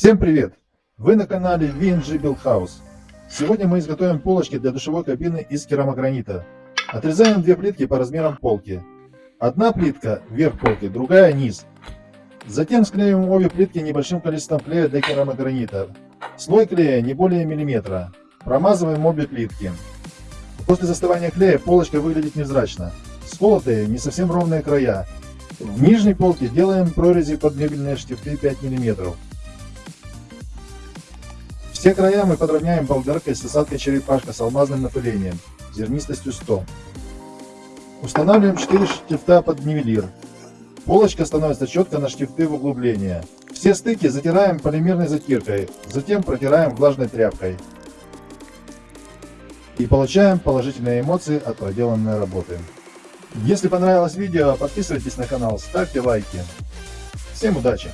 Всем привет! Вы на канале VNG Build House. Сегодня мы изготовим полочки для душевой кабины из керамогранита. Отрезаем две плитки по размерам полки. Одна плитка верх полки, другая низ. Затем склеиваем обе плитки небольшим количеством клея для керамогранита. Слой клея не более миллиметра. Промазываем обе плитки. После застывания клея полочка выглядит невзрачно. Сколотые, не совсем ровные края. В нижней полке делаем прорези под мебельные штифты 5 мм. Все края мы подровняем болгаркой с осадкой черепашка с алмазным напылением, зернистостью 100. Устанавливаем 4 штифта под нивелир. Полочка становится четко на штифты в углубление. Все стыки затираем полимерной затиркой, затем протираем влажной тряпкой. И получаем положительные эмоции от проделанной работы. Если понравилось видео, подписывайтесь на канал, ставьте лайки. Всем удачи!